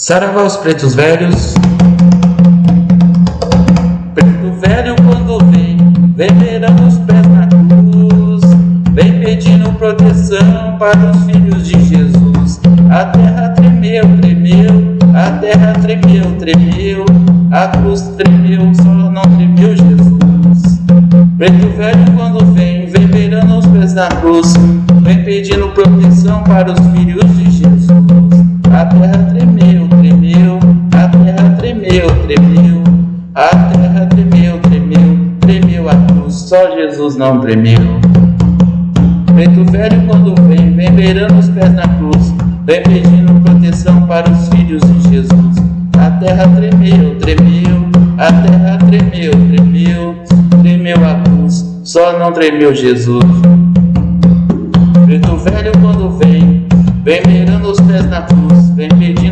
Saravá os pretos velhos. Preto velho quando vem, vem beirando os pés na cruz, vem pedindo proteção para os filhos de Jesus. A terra tremeu, tremeu, a terra tremeu, tremeu, a cruz tremeu, só não tremeu Jesus. Preto velho quando vem, vem beirando os pés na cruz, vem pedindo proteção para os filhos tremeu, a terra tremeu, tremeu, tremeu a cruz, só Jesus não tremeu. Preto velho quando vem, vem beirando os pés na cruz, vem pedindo proteção para os filhos de Jesus. A terra tremeu, tremeu, a terra tremeu, tremeu, tremeu a cruz, só não tremeu Jesus. Preto velho quando vem, vem beirando os pés na cruz, vem pedindo